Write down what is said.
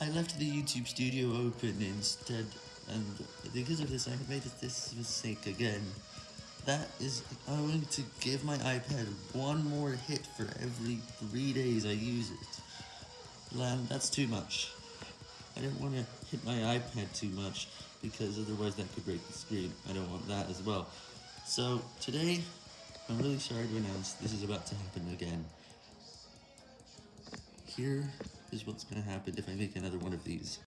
I left the YouTube studio open instead, and because of this I made this mistake again. That is I'm going to give my iPad one more hit for every three days I use it. And that's too much. I don't want to hit my iPad too much, because otherwise that could break the screen. I don't want that as well. So, today, I'm really sorry to announce this is about to happen again. Here is what's going to happen if I make another one of these.